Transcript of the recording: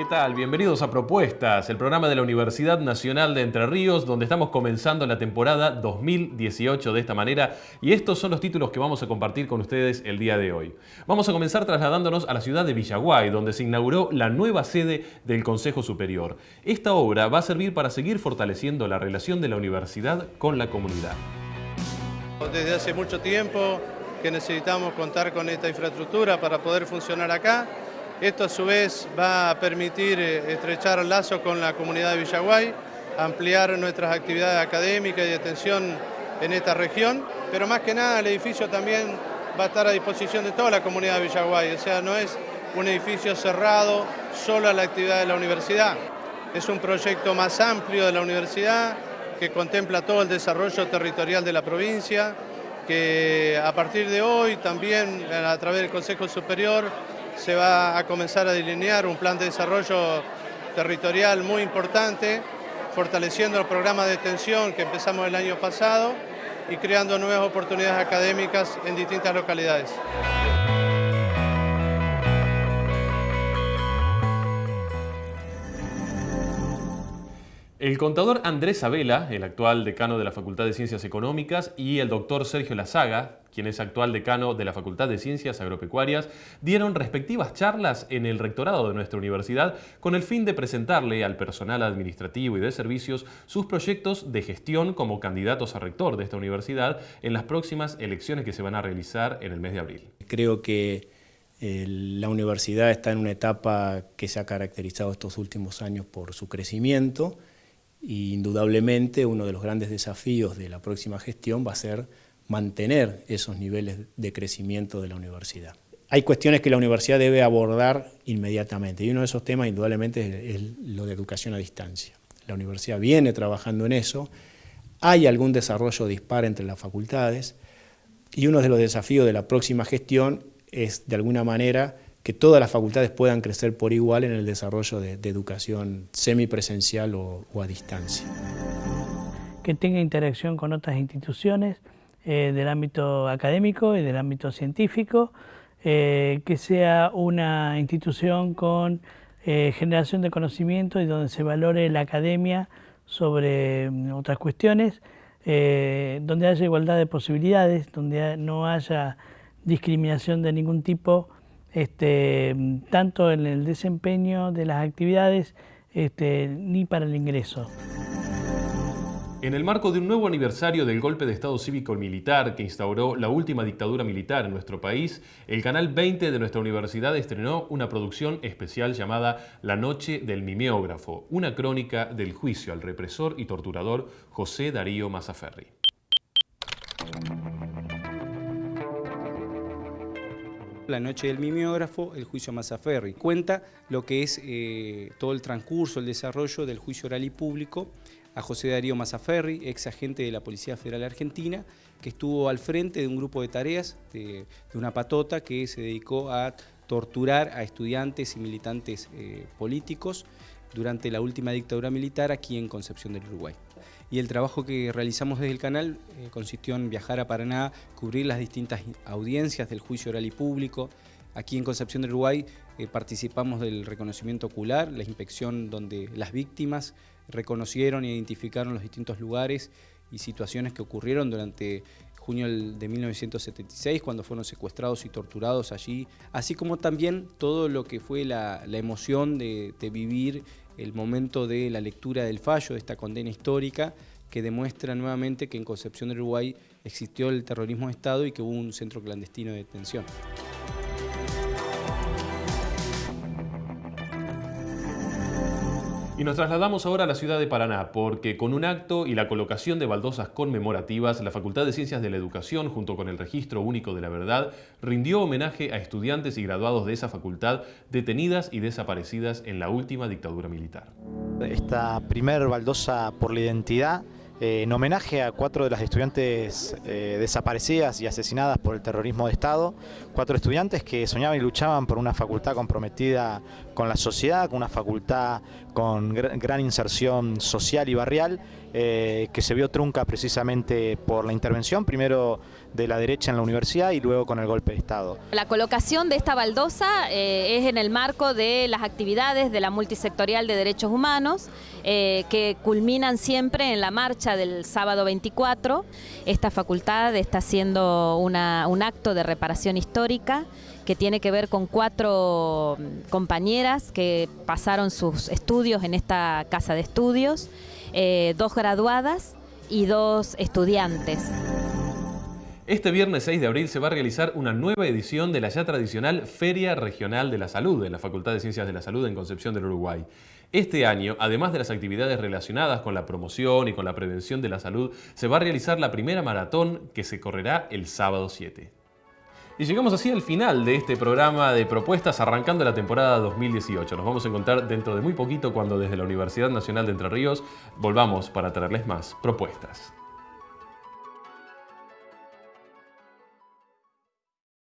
¿Qué tal? Bienvenidos a Propuestas, el programa de la Universidad Nacional de Entre Ríos, donde estamos comenzando la temporada 2018 de esta manera y estos son los títulos que vamos a compartir con ustedes el día de hoy. Vamos a comenzar trasladándonos a la ciudad de Villaguay, donde se inauguró la nueva sede del Consejo Superior. Esta obra va a servir para seguir fortaleciendo la relación de la universidad con la comunidad. Desde hace mucho tiempo que necesitamos contar con esta infraestructura para poder funcionar acá esto a su vez va a permitir eh, estrechar lazos con la comunidad de Villaguay, ampliar nuestras actividades académicas y de atención en esta región, pero más que nada el edificio también va a estar a disposición de toda la comunidad de Villaguay, o sea, no es un edificio cerrado solo a la actividad de la universidad, es un proyecto más amplio de la universidad que contempla todo el desarrollo territorial de la provincia, que a partir de hoy también a través del Consejo Superior se va a comenzar a delinear un plan de desarrollo territorial muy importante, fortaleciendo el programa de extensión que empezamos el año pasado y creando nuevas oportunidades académicas en distintas localidades. El contador Andrés Abela, el actual decano de la Facultad de Ciencias Económicas, y el doctor Sergio Lazaga, quien es actual decano de la Facultad de Ciencias Agropecuarias, dieron respectivas charlas en el rectorado de nuestra universidad con el fin de presentarle al personal administrativo y de servicios sus proyectos de gestión como candidatos a rector de esta universidad en las próximas elecciones que se van a realizar en el mes de abril. Creo que eh, la universidad está en una etapa que se ha caracterizado estos últimos años por su crecimiento, y indudablemente uno de los grandes desafíos de la próxima gestión va a ser mantener esos niveles de crecimiento de la universidad. Hay cuestiones que la universidad debe abordar inmediatamente y uno de esos temas indudablemente es lo de educación a distancia. La universidad viene trabajando en eso, hay algún desarrollo dispar entre las facultades y uno de los desafíos de la próxima gestión es de alguna manera que todas las facultades puedan crecer por igual en el desarrollo de, educación semipresencial o, o, a distancia. Que tenga interacción con otras instituciones eh, del ámbito académico y del ámbito científico, eh, que sea una institución con eh, generación de conocimiento y donde se valore la academia sobre mm, otras cuestiones, donde haya igualdad de posibilidades, donde no haya discriminación de ningún tipo este, tanto en el desempeño de las actividades este, ni para el ingreso. En el marco de un nuevo aniversario del golpe de Estado cívico militar que instauró la última dictadura militar en nuestro país, el Canal 20 de nuestra universidad estrenó una producción especial llamada La Noche del Mimeógrafo, una crónica del juicio al represor y torturador José Darío Mazaferri. La noche del mimeógrafo, el juicio Mazaferri. Cuenta lo que es eh, todo el transcurso, el desarrollo del juicio oral y público a José Darío Mazaferri, ex agente de la Policía Federal Argentina, que estuvo al frente de un grupo de tareas de, una patota que se dedicó a torturar a estudiantes y militantes eh, políticos durante la última dictadura militar aquí en Concepción del Uruguay y el trabajo que realizamos desde el canal eh, consistió en viajar a Paraná, cubrir las distintas audiencias del juicio oral y público. Aquí en Concepción del Uruguay eh, participamos del reconocimiento ocular, la inspección donde las víctimas reconocieron e identificaron los distintos lugares y situaciones que ocurrieron durante junio de 1976, cuando fueron secuestrados y torturados allí, así como también todo lo que fue la, emoción de, vivir el momento de la lectura del fallo de esta condena histórica que demuestra nuevamente que en Concepción del Uruguay existió el terrorismo de Estado y que hubo un centro clandestino de detención. Y nos trasladamos ahora a la ciudad de Paraná, porque con un acto y la colocación de baldosas conmemorativas, la Facultad de Ciencias de la Educación, junto con el Registro Único de la Verdad, rindió homenaje a estudiantes y graduados de esa facultad detenidas y desaparecidas en la última dictadura militar. Esta primer baldosa por la identidad eh, en homenaje a cuatro de las estudiantes eh, desaparecidas y asesinadas por el terrorismo de Estado, cuatro estudiantes que soñaban y luchaban por una facultad comprometida con la sociedad, con una facultad con gran inserción social y barrial, eh, que se vio trunca precisamente por la intervención, primero de la derecha en la universidad y luego con el golpe de Estado. La colocación de esta baldosa es en el marco de las actividades de la multisectorial de derechos humanos, que culminan siempre en la marcha del sábado 24. Esta facultad está haciendo un acto de reparación histórica que tiene que ver con cuatro compañeras que pasaron sus estudios en esta casa de estudios, eh, dos graduadas y dos estudiantes. Este viernes 6 de abril se va a realizar una nueva edición de la ya tradicional Feria Regional de la Salud de la Facultad de Ciencias de la Salud en Concepción del Uruguay. Este año, además de las actividades relacionadas con la promoción y con la prevención de la salud, se va a realizar la primera maratón que se correrá el sábado 7. Y llegamos así al final de este programa de propuestas arrancando la temporada 2018. Nos vamos a encontrar dentro de muy poquito cuando desde la Universidad Nacional de Entre Ríos volvamos para traerles más propuestas.